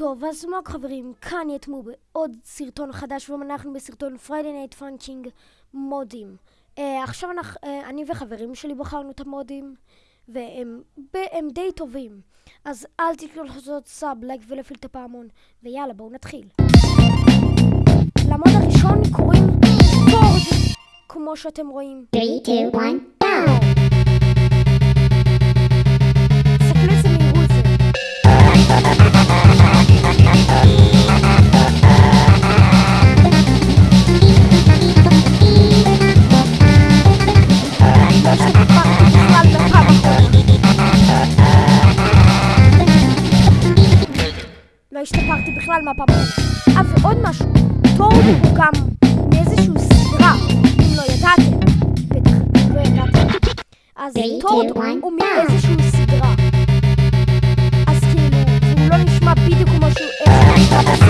טוב, אז מוג חברים, כאן יתמו בעוד סרטון חדש, ואנחנו בסרטון Friday Night Funkin' מודים. Uh, עכשיו אנחנו, uh, אני וחברים שלי בחרנו את המודים, והם הם די טובים. אז אל תתנו לעשות sub, לייק ולהפעיל את הפעמון, ויאללה, בואו נתחיל. למוד הראשון קוראים פורד, כמו שאתם רואים. 3, 2, 1, go! הוא גם מאיזשהו סדרה, אם לא ידעתם, בטח לא ידעתם. אז Three, טורד two, one, הוא. מאיזשהו סדרה. אז כאילו, הוא לא נשמע בדיוק כמו שהוא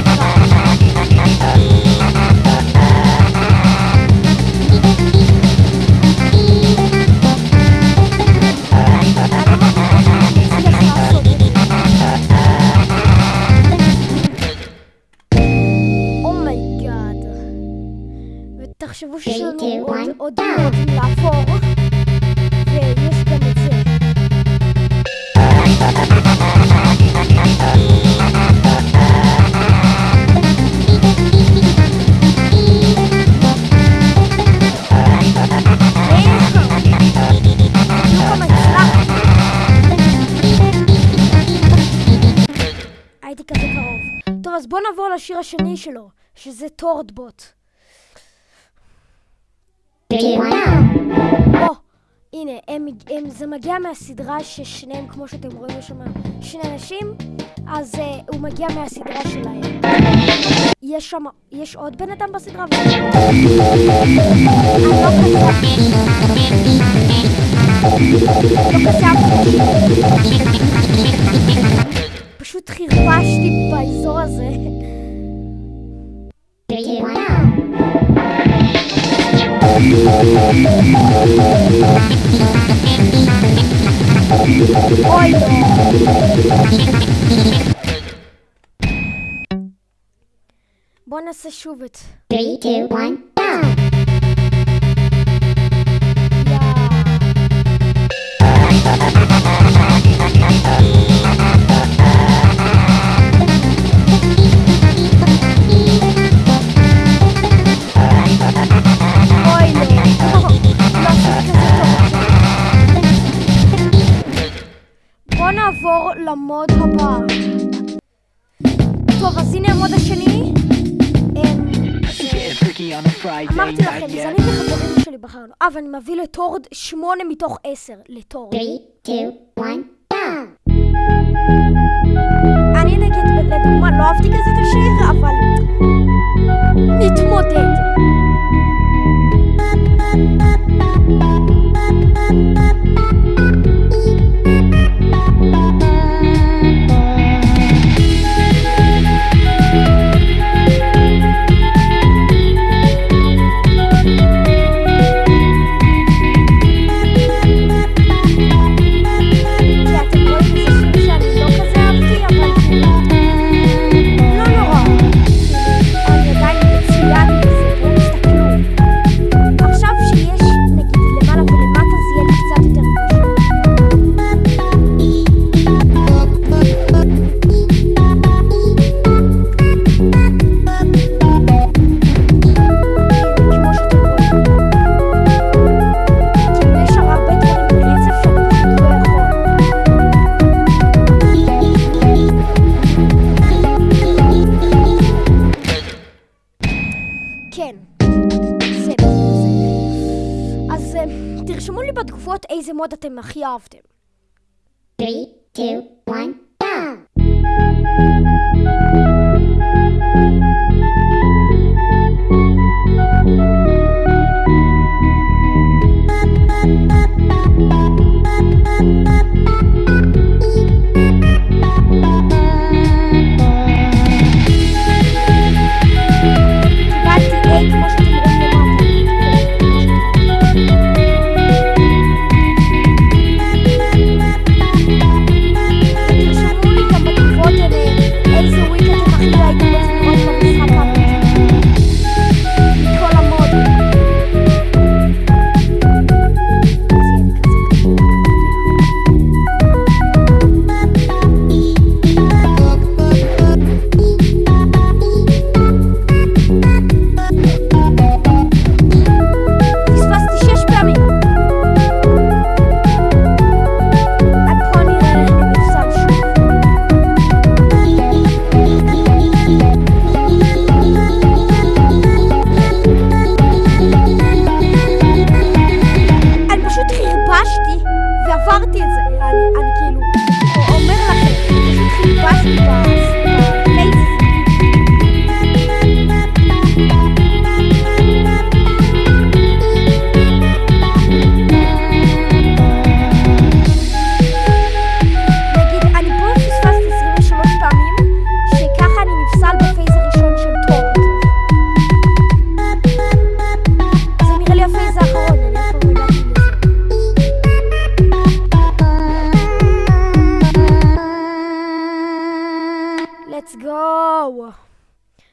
עוד- לעבור, ויש גם את זה. הייתי כזה קרוב. טוב, אז בואו נעבור לשיר השני שלו, שזה טורדבוט. 3, 2, 1, או, הנה, הם, הם, זה מגיע מהסדרה ששניהם, כמו שאתם רואים, יש שם שני אנשים, אז uh, הוא מגיע מהסדרה שלהם. יש שם, יש עוד בן אדם בסדרה? לא. לא. פשוט חרבשתי באזור הזה. 3, 2, 1, go! אוי לא. בוא נעשה שוב את... 3, 2, 1, go! יא. למוד הבא. טוב, אז הנה המוד השני. אמ, אמרתי לכם. אני וחברים שלי בחרנו. אה, ואני מביא לטורד שמונה מתוך עשר. לטורד. 3, 2, 1, go! אני נגיד, לדוגמה, לא אהבתי כזה את השיר, אבל... נתמודד. איזה מוד אתם הכי אהבתם. 3, 2, 1,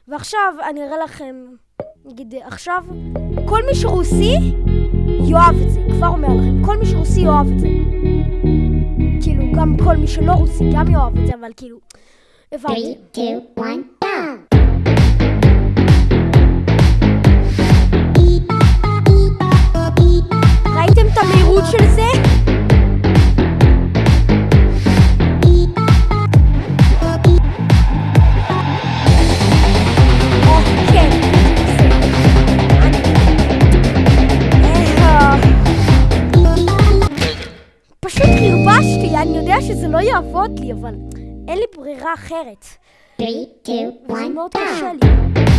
ועכשיו אני אראה לכם, נגיד עכשיו, כל מי שרוסי יאהב את זה, כבר אומר לכם, כל מי שרוסי יאהב את זה. כאילו, גם כל מי שלא רוסי גם יאהב את זה, אבל כאילו, הבנתי. 3, 2, 1, ראיתם את המהירות של זה? אחרת. 3, 2, 1, go!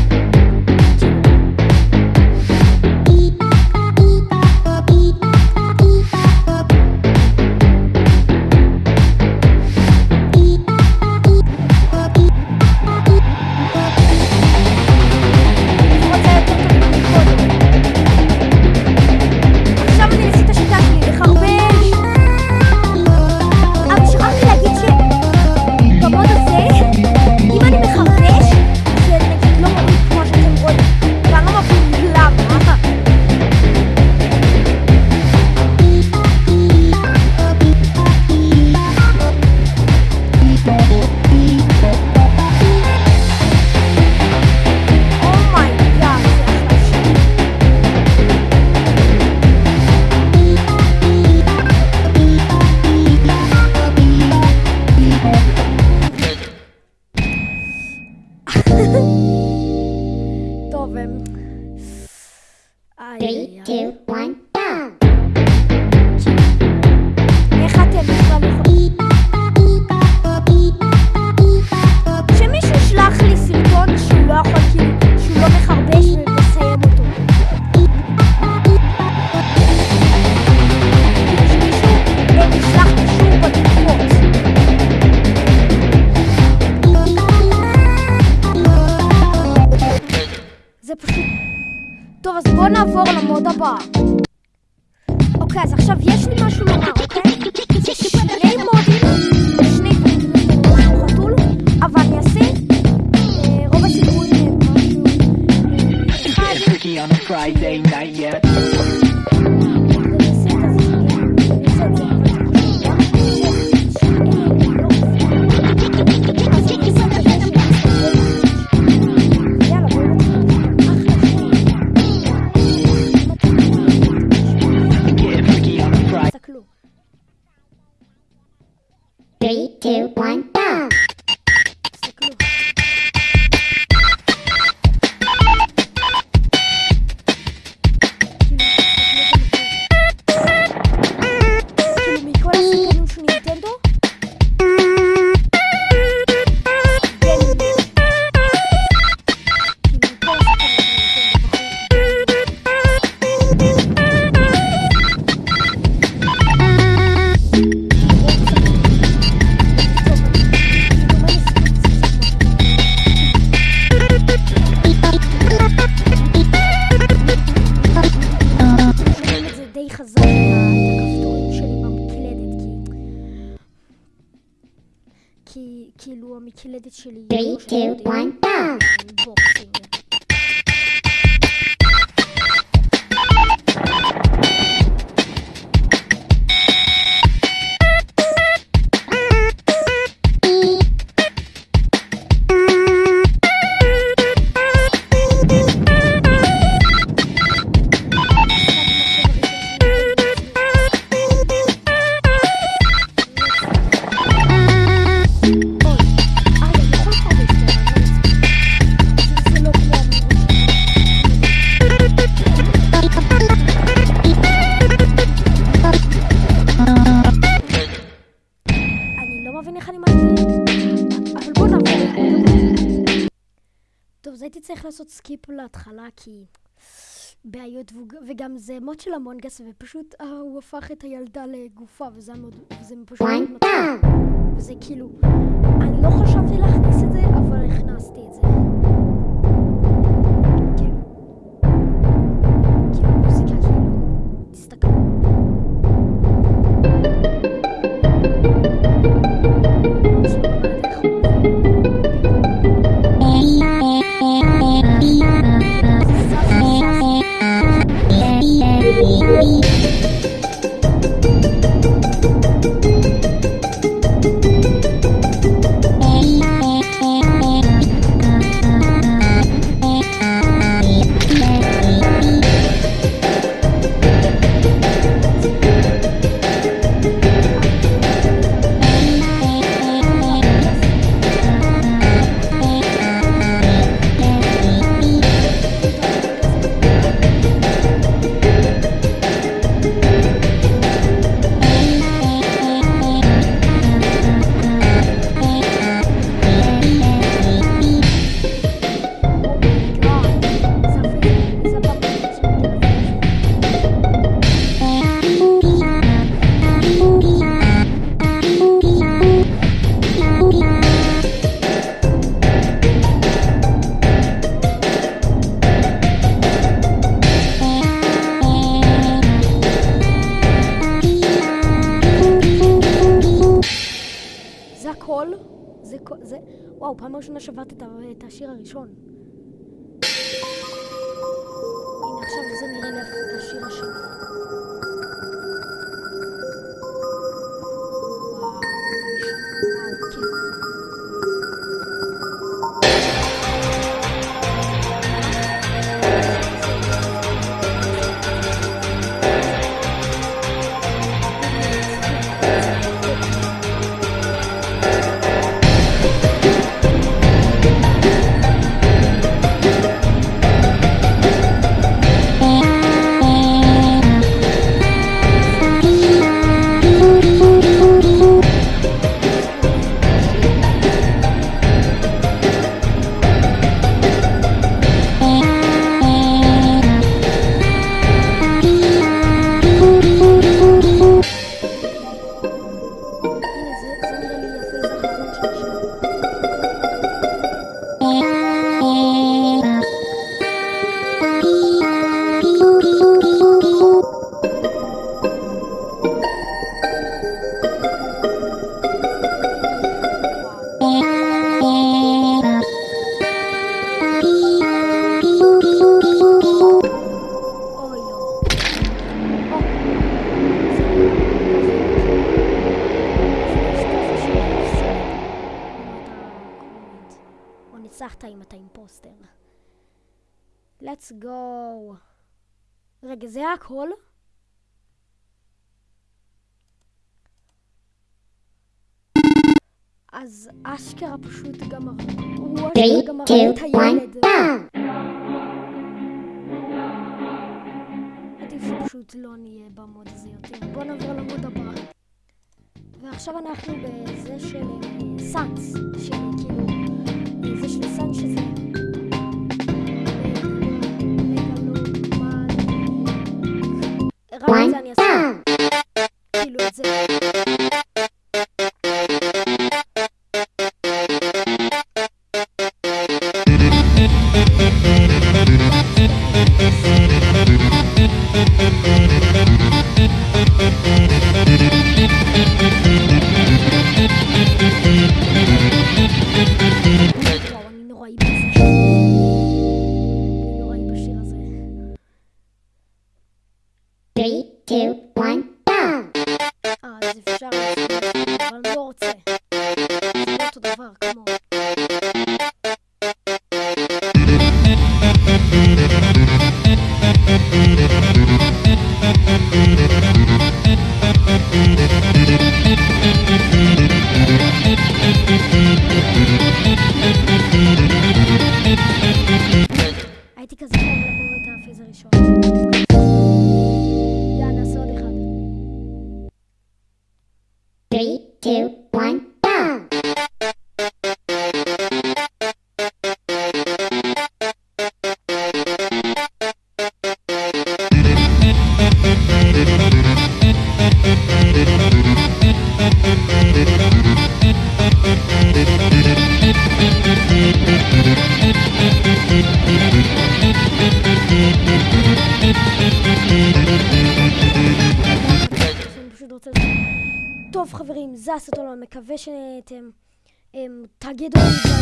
two, one, go! Chili. Three, two, one, go! הייתי צריך לעשות skip להתחלה, כי בעיות, וגם זה מוד של Among Us, ופשוט אה, הוא הפך את הילדה לגופה, וזה מאוד, וזה פשוט מאוד מצחיק. וזה כאילו, אני לא חשבתי להכניס את זה, אבל הכנסתי את זה. וואו, פעם ראשונה שברתי את את השיר הראשון. הנה, עכשיו זה נראה לי השיר השני. רגע, זה היה הכל? אז אשכרה פשוט גמר... הוא אשכרה גמר את הילד. עדיף שפשוט לא נהיה במוד הזה יותר. בוא נעבור למוד הבא. ועכשיו אנחנו בזה של אה, סאנס, של כאילו, אה, זה של סאנס שזה... זה הסרטון, אני מקווה שאתם תגידו לי